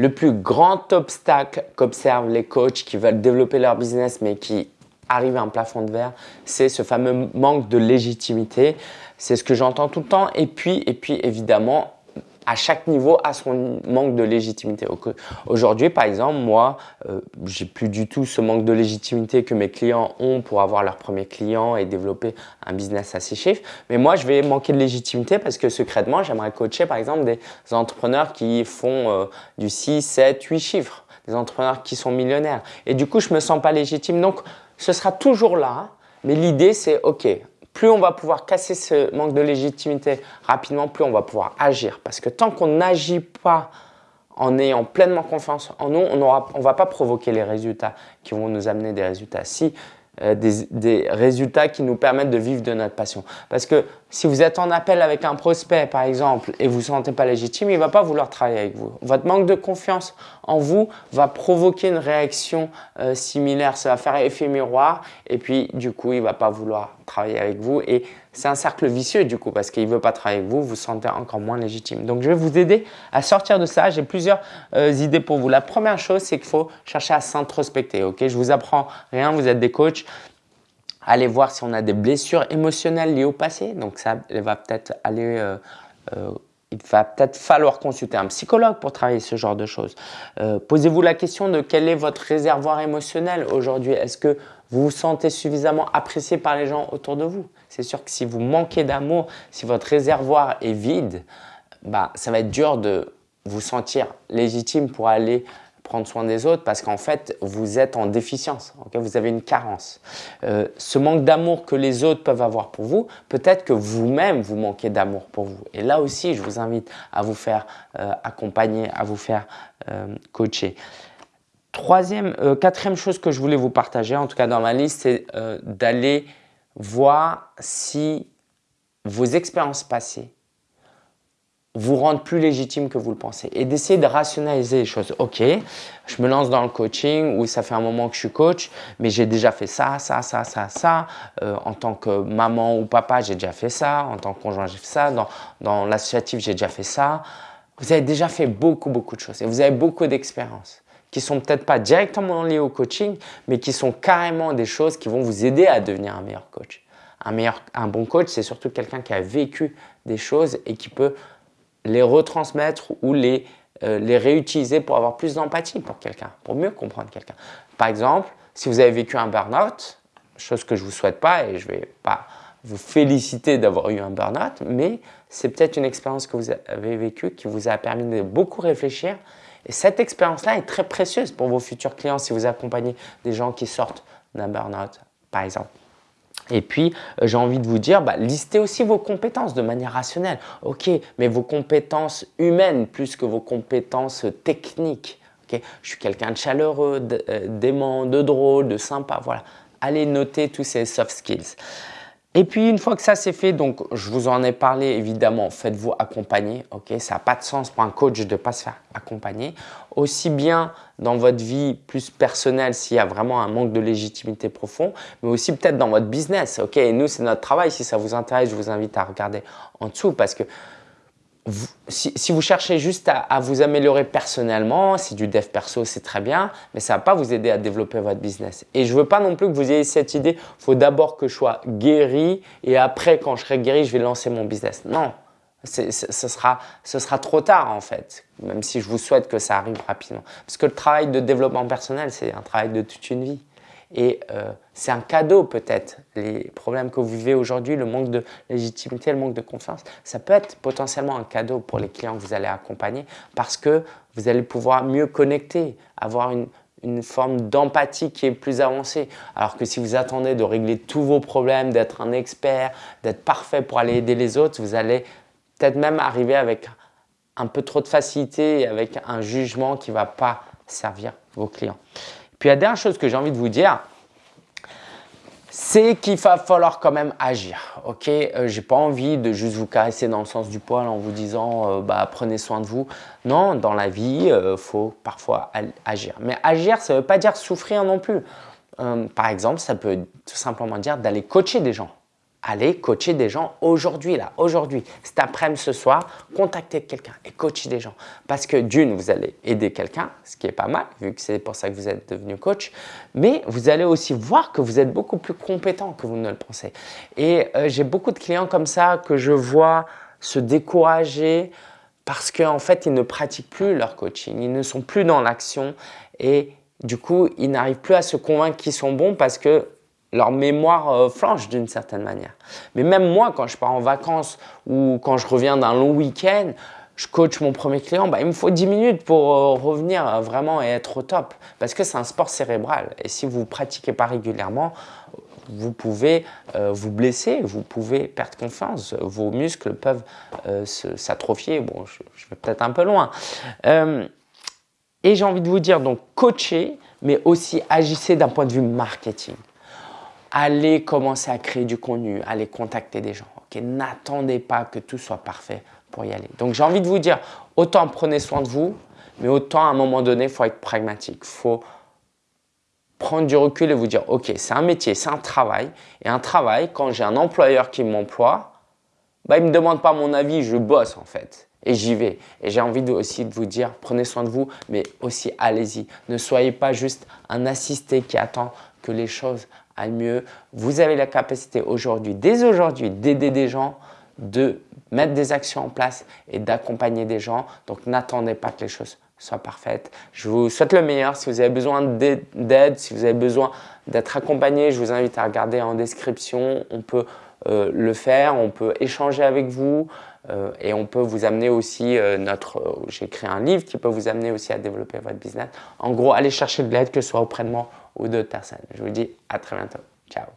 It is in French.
Le plus grand obstacle qu'observent les coachs qui veulent développer leur business mais qui arrivent à un plafond de verre, c'est ce fameux manque de légitimité. C'est ce que j'entends tout le temps. Et puis, et puis évidemment, à chaque niveau a son manque de légitimité. Aujourd'hui, par exemple, moi, euh, j'ai plus du tout ce manque de légitimité que mes clients ont pour avoir leur premier client et développer un business à six chiffres. Mais moi, je vais manquer de légitimité parce que secrètement, j'aimerais coacher par exemple des entrepreneurs qui font euh, du 6, 7, 8 chiffres, des entrepreneurs qui sont millionnaires. Et du coup, je me sens pas légitime. Donc, ce sera toujours là. Mais l'idée, c'est OK, plus on va pouvoir casser ce manque de légitimité rapidement, plus on va pouvoir agir. Parce que tant qu'on n'agit pas en ayant pleinement confiance en nous, on ne va pas provoquer les résultats qui vont nous amener des résultats. Si euh, des, résultats qui nous permettent de vivre de notre passion. Parce que si vous êtes en appel avec un prospect, par exemple, et vous ne vous sentez pas légitime, il ne va pas vouloir travailler avec vous. Votre manque de confiance en vous va provoquer une réaction euh, similaire. Ça va faire effet miroir et puis du coup, il ne va pas vouloir travailler avec vous. Et c'est un cercle vicieux du coup parce qu'il ne veut pas travailler avec vous, vous vous sentez encore moins légitime. Donc, je vais vous aider à sortir de ça. J'ai plusieurs euh, idées pour vous. La première chose, c'est qu'il faut chercher à s'introspecter. Ok, Je vous apprends rien, vous êtes des coachs. Allez voir si on a des blessures émotionnelles liées au passé. Donc, ça va peut-être aller… Euh, euh, il va peut-être falloir consulter un psychologue pour travailler ce genre de choses. Euh, posez-vous la question de quel est votre réservoir émotionnel aujourd'hui. Est-ce que vous vous sentez suffisamment apprécié par les gens autour de vous? C'est sûr que si vous manquez d'amour, si votre réservoir est vide, bah, ça va être dur de vous sentir légitime pour aller prendre soin des autres parce qu'en fait, vous êtes en déficience, vous avez une carence. Euh, ce manque d'amour que les autres peuvent avoir pour vous, peut-être que vous-même, vous manquez d'amour pour vous. Et là aussi, je vous invite à vous faire euh, accompagner, à vous faire euh, coacher. Troisième, quatrième chose que je voulais vous partager, en tout cas dans ma liste, c'est d'aller voir si vos expériences passées vous rendre plus légitime que vous le pensez et d'essayer de rationaliser les choses. Ok, je me lance dans le coaching où ça fait un moment que je suis coach, mais j'ai déjà fait ça, ça, ça, ça, ça. Euh, en tant que maman ou papa, j'ai déjà fait ça. En tant que conjoint, j'ai fait ça. Dans, dans l'associatif, j'ai déjà fait ça. Vous avez déjà fait beaucoup, beaucoup de choses et vous avez beaucoup d'expériences qui sont peut-être pas directement liées au coaching, mais qui sont carrément des choses qui vont vous aider à devenir un meilleur coach. Un, meilleur, un bon coach, c'est surtout quelqu'un qui a vécu des choses et qui peut les retransmettre ou les, euh, les réutiliser pour avoir plus d'empathie pour quelqu'un, pour mieux comprendre quelqu'un. Par exemple, si vous avez vécu un burn-out, chose que je ne vous souhaite pas et je ne vais pas vous féliciter d'avoir eu un burn-out, mais c'est peut-être une expérience que vous avez vécue qui vous a permis de beaucoup réfléchir. Et cette expérience-là est très précieuse pour vos futurs clients si vous accompagnez des gens qui sortent d'un burn-out, par exemple. Et puis, euh, j'ai envie de vous dire, bah, listez aussi vos compétences de manière rationnelle. Ok, mais vos compétences humaines plus que vos compétences techniques. Ok, Je suis quelqu'un de chaleureux, euh, d'aimant, de drôle, de sympa. Voilà. Allez noter tous ces soft skills. Et puis, une fois que ça c'est fait, donc je vous en ai parlé évidemment, faites-vous accompagner. ok? Ça n'a pas de sens pour un coach de ne pas se faire accompagner. Aussi bien dans votre vie plus personnelle s'il y a vraiment un manque de légitimité profond, mais aussi peut-être dans votre business. ok? Et nous, c'est notre travail. Si ça vous intéresse, je vous invite à regarder en dessous parce que si, vous cherchez juste à, vous améliorer personnellement, si du dev perso, c'est très bien, mais ça ne va pas vous aider à développer votre business. Et je ne veux pas non plus que vous ayez cette idée, il faut d'abord que je sois guéri et après, quand je serai guéri, je vais lancer mon business. Non, ce sera, ce sera trop tard en fait, même si je vous souhaite que ça arrive rapidement. Parce que le travail de développement personnel, c'est un travail de toute une vie. Et euh, c'est un cadeau peut-être, les problèmes que vous vivez aujourd'hui, le manque de légitimité, le manque de confiance, ça peut être potentiellement un cadeau pour les clients que vous allez accompagner parce que vous allez pouvoir mieux connecter, avoir une, une forme d'empathie qui est plus avancée. Alors que si vous attendez de régler tous vos problèmes, d'être un expert, d'être parfait pour aller aider les autres, vous allez peut-être même arriver avec un peu trop de facilité avec un jugement qui ne va pas servir vos clients. Puis la dernière chose que j'ai envie de vous dire, c'est qu'il va falloir quand même agir. Ok, euh, j'ai pas envie de juste vous caresser dans le sens du poil en vous disant euh, bah, prenez soin de vous. Non, dans la vie, il euh, faut parfois agir. Mais agir, ça ne veut pas dire souffrir non plus. par exemple, ça peut tout simplement dire d'aller coacher des gens. Allez coacher des gens aujourd'hui, là, aujourd'hui, cet après-midi, ce soir, contactez quelqu'un et coachez des gens. Parce que d'une, vous allez aider quelqu'un, ce qui est pas mal, vu que c'est pour ça que vous êtes devenu coach, mais vous allez aussi voir que vous êtes beaucoup plus compétent que vous ne le pensez. Et euh, j'ai beaucoup de clients comme ça que je vois se décourager parce qu'en fait, ils ne pratiquent plus leur coaching, ils ne sont plus dans l'action et du coup, ils n'arrivent plus à se convaincre qu'ils sont bons parce que leur mémoire euh, flanche d'une certaine manière. Mais même moi, quand je pars en vacances ou quand je reviens d'un long week-end, je coach mon premier client, bah, il me faut 10 minutes pour euh, revenir euh, vraiment et être au top. Parce que c'est un sport cérébral. Et si vous ne pratiquez pas régulièrement, vous pouvez vous blesser, vous pouvez perdre confiance, vos muscles peuvent s'atrophier. Bon, je, je vais peut-être un peu loin. et j'ai envie de vous dire, donc, coacher, mais aussi agissez d'un point de vue marketing allez commencer à créer du contenu, allez contacter des gens. N'attendez pas que tout soit parfait pour y aller. Donc j'ai envie de vous dire, autant prenez soin de vous, mais autant à un moment donné, il faut être pragmatique. Il faut prendre du recul et vous dire, ok, c'est un métier, c'est un travail. Et un travail, quand j'ai un employeur qui m'emploie, bah, il ne me demande pas mon avis, je bosse en fait. Et j'y vais. Et j'ai envie aussi de vous dire, prenez soin de vous, mais aussi allez-y. Ne soyez pas juste un assisté qui attend que les choses mieux. Vous avez la capacité aujourd'hui, dès aujourd'hui, d'aider des gens, de mettre des actions en place et d'accompagner des gens. Donc, n'attendez pas que les choses soient parfaites. Je vous souhaite le meilleur. Si vous avez besoin d'aide, si vous avez besoin d'être accompagné, je vous invite à regarder en description. On peut euh, le faire, on peut échanger avec vous euh, et on peut vous amener aussi euh, notre… J'ai créé un livre qui peut vous amener aussi à développer votre business. En gros, allez chercher de l'aide, que ce soit auprès de moi ou d'autres personnes. Je vous dis à très bientôt. Ciao